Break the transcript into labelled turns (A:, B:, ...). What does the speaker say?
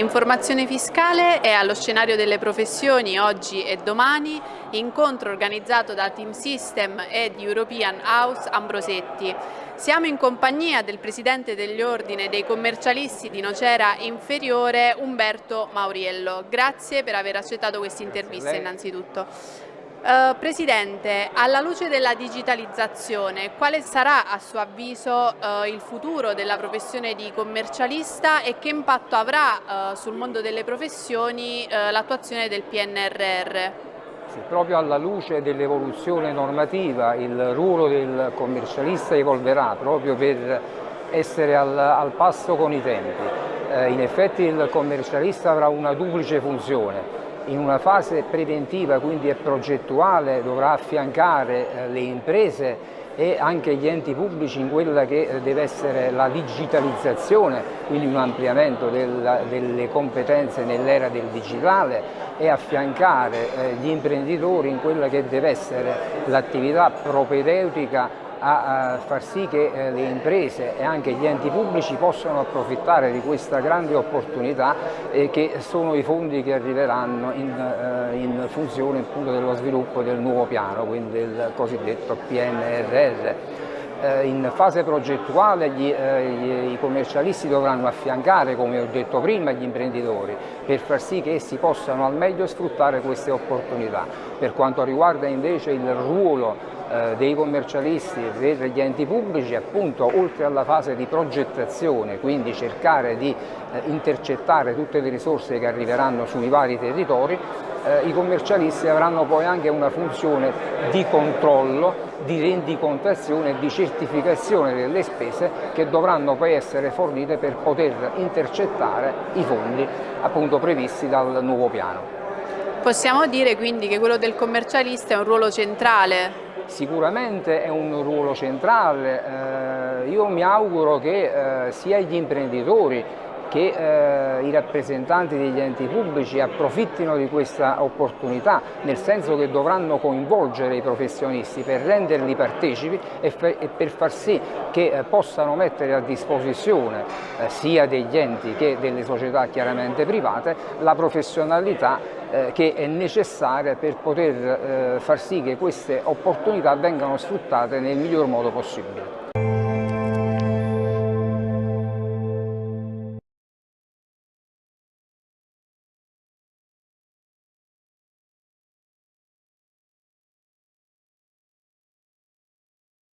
A: Informazione fiscale è allo scenario delle professioni oggi e domani, incontro organizzato da Team System e di European House Ambrosetti. Siamo in compagnia del Presidente degli Ordine dei Commercialisti di Nocera Inferiore, Umberto Mauriello. Grazie per aver accettato questa intervista innanzitutto. Uh, Presidente, alla luce della digitalizzazione, quale sarà a suo avviso uh, il futuro della professione di commercialista e che impatto avrà uh, sul mondo delle professioni l'attuazione del PNRR?
B: Sì, proprio alla luce dell'evoluzione normativa il ruolo del commercialista evolverà proprio per essere al, al passo con i tempi. in effetti il commercialista avrà una duplice funzione, in una fase preventiva, quindi è progettuale, dovrà affiancare eh, le imprese e anche gli enti pubblici in quella che eh, deve essere la digitalizzazione, quindi un ampliamento del, delle competenze nell'era del digitale e affiancare eh, gli imprenditori in quella che deve essere l'attività propedeutica a, far sì che eh, le imprese e anche gli enti pubblici possano approfittare di questa grande opportunità che sono i fondi che arriveranno in, in funzione dello sviluppo del nuovo piano, quindi del cosiddetto PNRR. Eh, in fase progettuale gli, eh, gli, i commercialisti dovranno affiancare, come ho detto prima, gli imprenditori per far sì che essi possano al meglio sfruttare queste opportunità. Per quanto riguarda invece il ruolo eh, dei commercialisti per gli enti pubblici appunto oltre alla fase di progettazione, quindi cercare di eh, intercettare tutte le risorse che arriveranno sui vari territori, eh, i commercialisti avranno poi anche una funzione di controllo, di rendicontazione e di certificazione delle spese che dovranno poi essere fornite per poter intercettare i fondi appunto previsti dal nuovo piano.
A: Possiamo dire quindi che quello del commercialista è un ruolo centrale
B: Sicuramente è un ruolo centrale, eh, io mi auguro che eh, sia gli imprenditori che eh, i rappresentanti degli enti pubblici approfittino di questa opportunità, nel senso che dovranno coinvolgere i professionisti per renderli partecipi e, e per far sì che eh, possano mettere a disposizione eh, sia degli enti che delle società chiaramente private la professionalità eh, che è necessaria per poter eh, far sì che queste opportunità vengano sfruttate nel miglior modo possibile.